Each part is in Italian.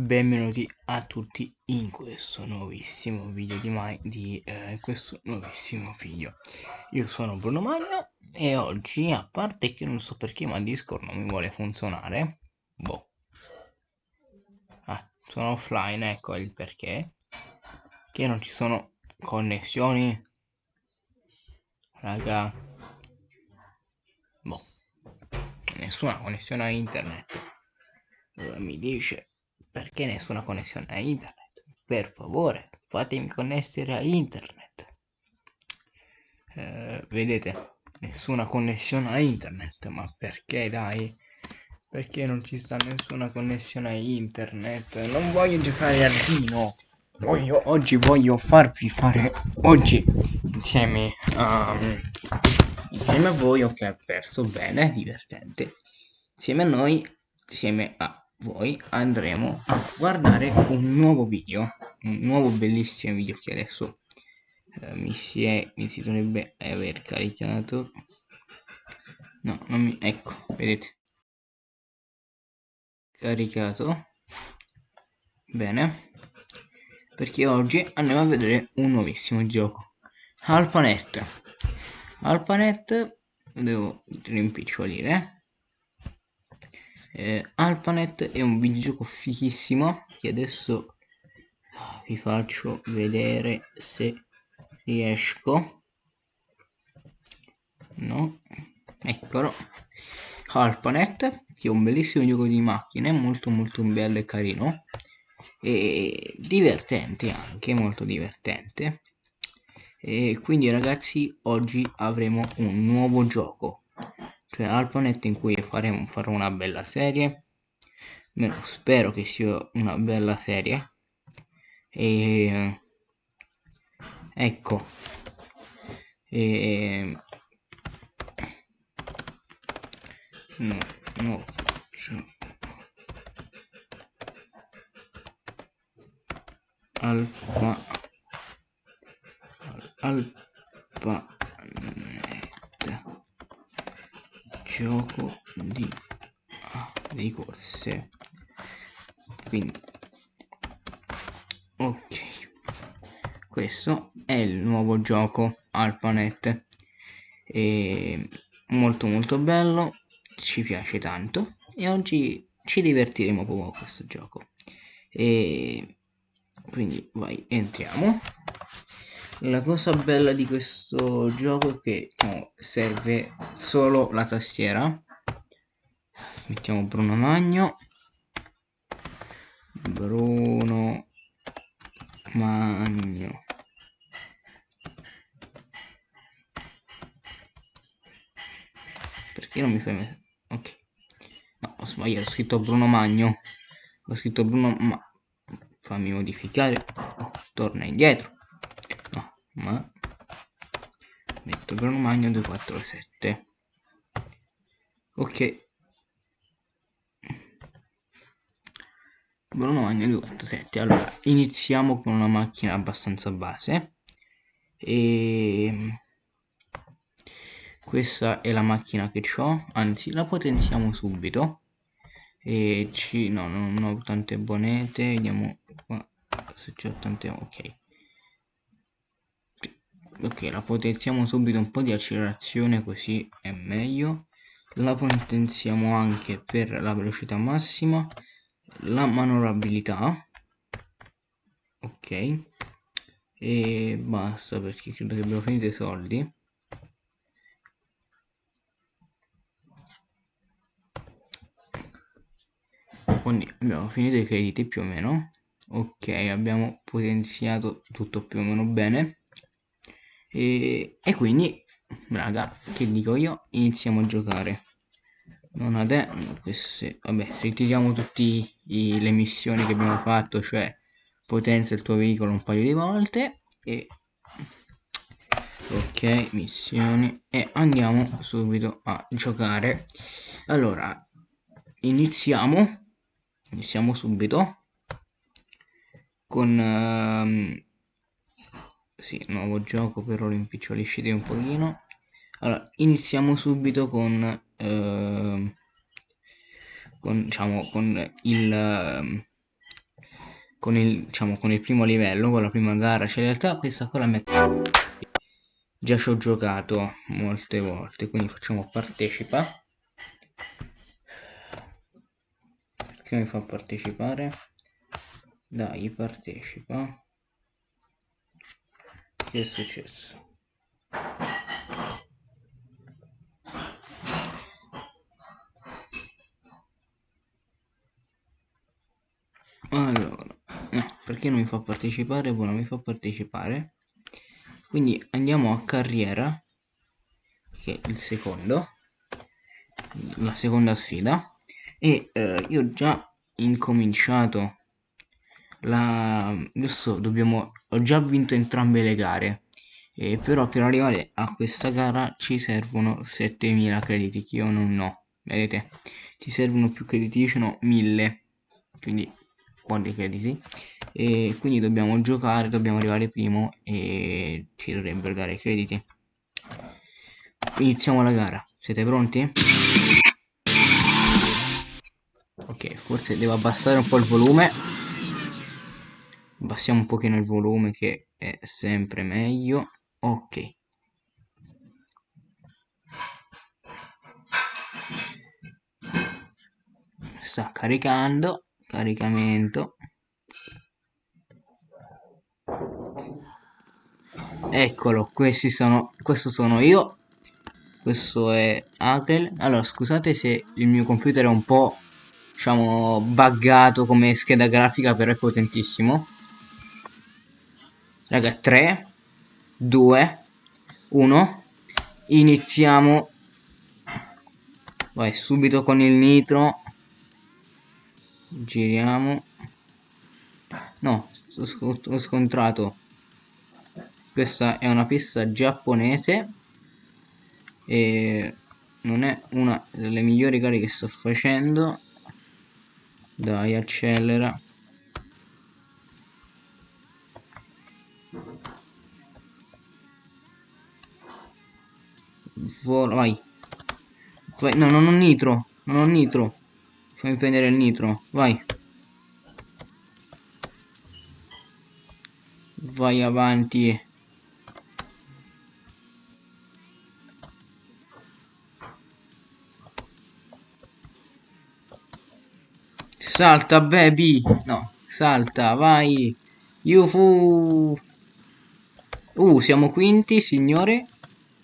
benvenuti a tutti in questo nuovissimo video di, mai, di eh, questo nuovissimo video. Io sono Bruno Magno e oggi a parte che non so perché ma Discord non mi vuole funzionare boh. Ah, sono offline ecco il perché. Che non ci sono connessioni. Raga. Boh. Nessuna connessione a internet. Mi dice perché nessuna connessione a internet? Per favore, fatemi connettere a internet. Eh, vedete, nessuna connessione a internet, ma perché dai? Perché non ci sta nessuna connessione a internet? Non voglio giocare al Dino. Voglio, oggi voglio farvi fare oggi insieme a insieme a voi ok perso bene divertente insieme a noi insieme a voi andremo a guardare un nuovo video un nuovo bellissimo video che adesso eh, mi, si è, mi si dovrebbe aver caricato. No non mi ecco vedete. Caricato. Bene. Perché oggi andiamo a vedere un nuovissimo gioco. Alpanet Alpanet devo rimpicciolire eh, Alpanet è un videogioco fighissimo che adesso vi faccio vedere se riesco. No eccolo. Alpanet che è un bellissimo gioco di macchine molto molto bello e carino. E divertente anche molto divertente. E quindi ragazzi oggi avremo un nuovo gioco cioè Alpanet in cui faremo, farò una bella serie. Almeno spero che sia una bella serie. E ecco. E no no cioè, alfa alfa gioco di, ah, corse. Quindi ok. Questo è il nuovo gioco Alpanet e molto molto bello ci piace tanto. E oggi ci divertiremo proprio con questo gioco. E quindi vai entriamo la cosa bella di questo gioco è che diciamo, serve solo la tastiera. Mettiamo Bruno Magno. Bruno Magno. Perché non mi fai ok. No ho sbagliato ho scritto Bruno Magno. Ho scritto Bruno ma fammi modificare. Torna indietro ma metto Bruno Magno 247 ok. Bruno Magno 247 allora iniziamo con una macchina abbastanza base. E questa è la macchina che ho anzi la potenziamo subito. E ci no non ho tante bonete vediamo qua se c'ho tante ok ok la potenziamo subito un po' di accelerazione così è meglio. La potenziamo anche per la velocità massima la manovrabilità. Ok. E basta perché credo che abbiamo finito i soldi. Quindi abbiamo finito i crediti più o meno. Ok abbiamo potenziato tutto più o meno bene e, e quindi raga che dico io? Iniziamo a giocare. Non adesso queste vabbè ritiriamo tutte le missioni che abbiamo fatto cioè potenzia il tuo veicolo un paio di volte e ok missioni e andiamo subito a giocare. Allora iniziamo. Iniziamo subito con uh, sì, nuovo gioco però lo impiccoliscite un pochino allora iniziamo subito con eh, con diciamo con il con il, diciamo, con il primo livello, con la prima gara, cioè in realtà questa qua la metto già ci ho giocato molte volte, quindi facciamo partecipa. Perché mi fa partecipare? Dai, partecipa. Che è successo? Allora, no, perché non mi fa partecipare? Buono, mi fa partecipare. Quindi andiamo a carriera, che è il secondo, la seconda sfida. E eh, io ho già incominciato la... Adesso dobbiamo... Ho già vinto entrambe le gare. Eh, però per arrivare a questa gara ci servono 7000 crediti che io non ho. Vedete? Ci servono più crediti, io ce ne ho 1000. Quindi quanti crediti e quindi dobbiamo giocare dobbiamo arrivare primo e ci dovrebbero dare i crediti iniziamo la gara siete pronti? ok forse devo abbassare un po' il volume abbassiamo un pochino il volume che è sempre meglio. Ok. Sta caricando caricamento. Eccolo questi sono questo sono io. Questo è Akrel allora scusate se il mio computer è un po' diciamo buggato come scheda grafica però è potentissimo raga 3 2 1 iniziamo. Vai subito con il nitro. Giriamo. No ho scontrato. Questa è una pista giapponese. E non è una delle migliori gare che sto facendo. Dai accelera Vola, vai. vai no non ho nitro non ho nitro Fammi prendere il nitro, vai. Vai avanti. Salta, baby. No, salta, vai. Yufu. Uh, siamo quinti, signore.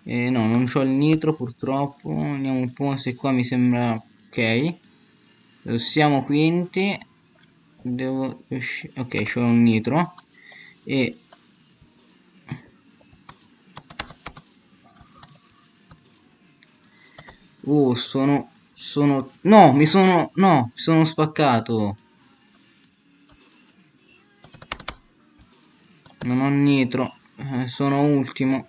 Eh, no, non ho il nitro purtroppo. Andiamo un po' se qua mi sembra... Ok. Siamo quinti. Devo uscire ok c'è un nitro. E oh sono sono no mi sono no mi sono spaccato. Non ho nitro eh, sono ultimo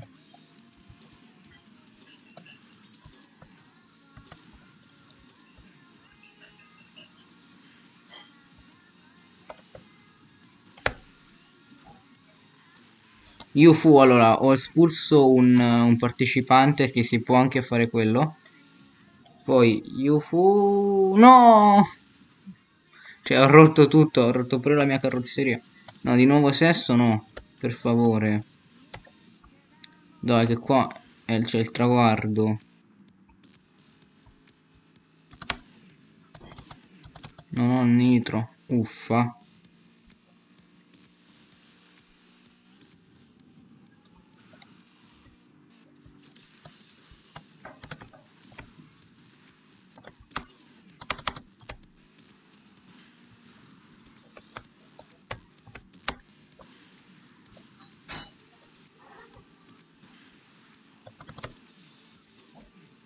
Io fu allora ho espulso un, un partecipante che si può anche fare quello. Poi io fu no! Cioè ho rotto tutto, ho rotto pure la mia carrozzeria. No, di nuovo sesto no, per favore. Dai che qua c'è il traguardo. Non ho nitro, uffa.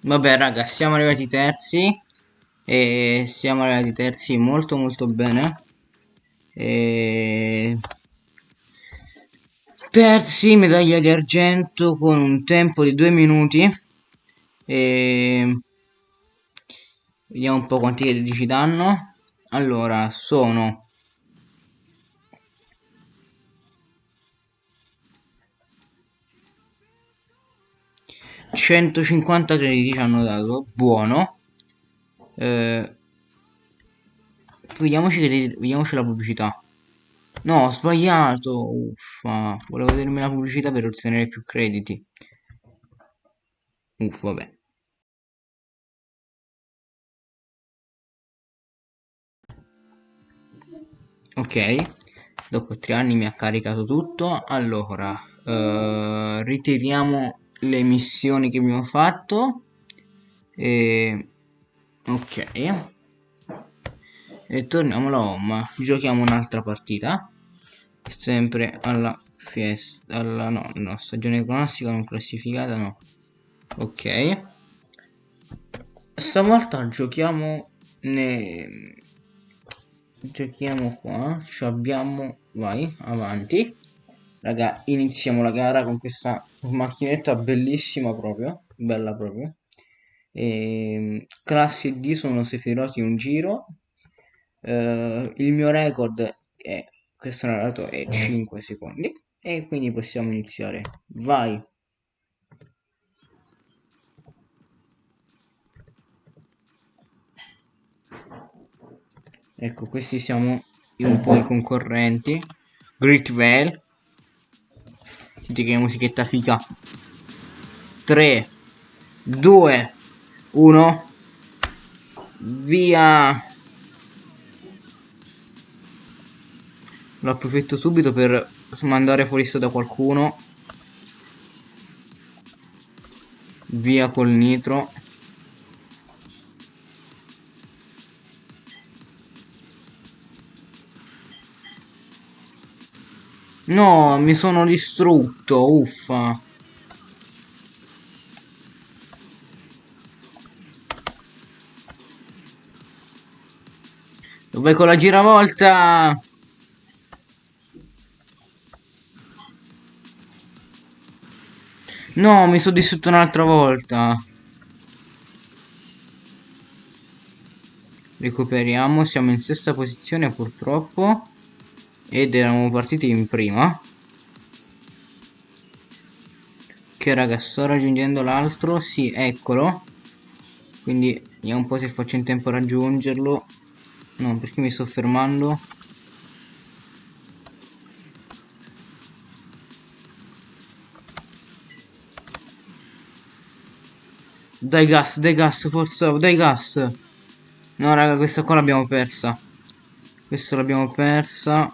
Vabbè raga, siamo arrivati terzi e siamo arrivati terzi molto molto bene. E... Terzi, medaglia di argento con un tempo di due minuti. E... Vediamo un po' quanti critici danno. Allora, sono 150 crediti ci hanno dato buono eh, vediamoci, vediamoci la pubblicità No, ho sbagliato. Uffa. Volevo vedermi la pubblicità per ottenere più crediti. Uff, vabbè. Ok, dopo tre anni mi ha caricato tutto. Allora, eh, ritiriamo le missioni che abbiamo fatto. E... Ok. E torniamo alla home. Giochiamo un'altra partita. Sempre alla fiesta. Alla no, no, stagione classica non classificata, no. Ok. Stavolta giochiamo ne giochiamo qua ci abbiamo vai avanti raga iniziamo la gara con questa macchinetta bellissima proprio bella proprio. E, ehm, classi D sono Sephiroth in un giro. Uh, il mio record è questo narrato è 5 secondi. E quindi possiamo iniziare. Vai. Ecco questi siamo un po' i concorrenti. Great Vale senti che musichetta figa. 3 2 1 via. Lo approfitto subito per mandare fuori da qualcuno. Via col nitro No, mi sono distrutto, uffa. Vai con la giravolta? No, mi sono distrutto un'altra volta. Recuperiamo, siamo in sesta posizione purtroppo ed eravamo partiti in prima. Che raga sto raggiungendo l'altro. Sì eccolo. Quindi vediamo un po' se faccio in tempo a raggiungerlo. No perché mi sto fermando? Dai gas dai gas forza dai gas. No raga questa qua l'abbiamo persa. Questa l'abbiamo persa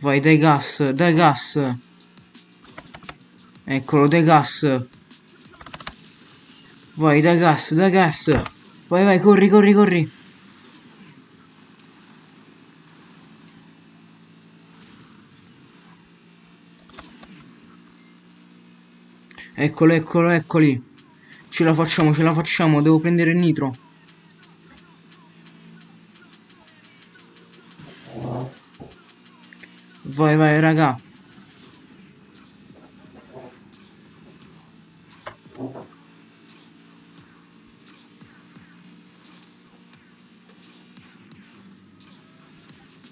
Vai, dai gas, dai gas. Eccolo, dai gas. Vai, dai gas, dai gas. Vai, vai, corri, corri, corri. Eccolo, eccolo, eccoli. Ce la facciamo, ce la facciamo. Devo prendere il nitro. Vai, vai, raga.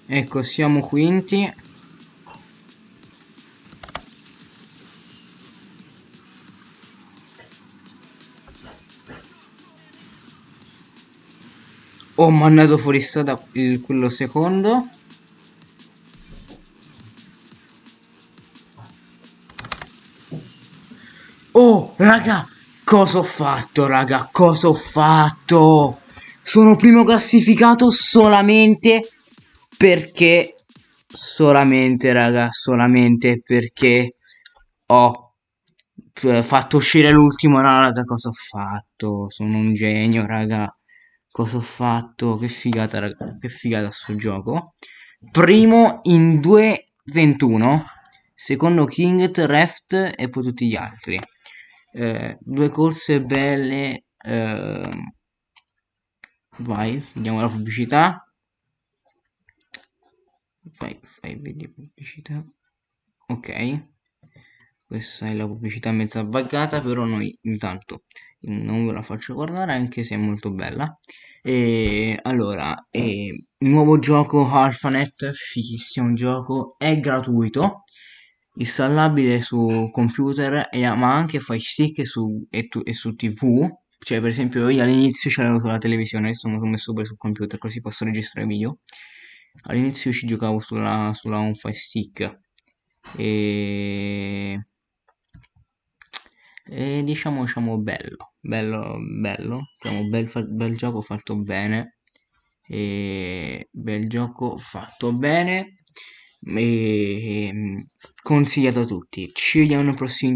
Ecco, siamo quinti. Ho mandato fuori strada quello secondo. Cosa ho fatto, raga? Cosa ho fatto? Sono primo classificato solamente perché... Solamente, raga, solamente perché ho fatto uscire l'ultimo, raga, cosa ho fatto? Sono un genio, raga. Cosa ho fatto? Che figata, raga. Che figata sto gioco. Primo in 2.21. Secondo King, Reft e poi tutti gli altri eh, due corse belle eh, vai vediamo la pubblicità. Fai, fai vedi pubblicità. Ok. Questa è la pubblicità mezza buggata però noi intanto non ve la faccio guardare anche se è molto bella. E allora eh, nuovo gioco AlphaNet fighissimo gioco è gratuito installabile su computer e, ma anche fai stick su, e, tu, e su tv cioè per esempio io all'inizio ce l'avevo sulla televisione adesso mi sono messo pure sul computer così posso registrare video. All'inizio ci giocavo sulla, sulla Home Fire Stick. E, e diciamo diciamo bello bello bello. Diciamo bel, bel gioco fatto bene. E bel gioco fatto bene e consigliato a tutti ci vediamo nel prossimo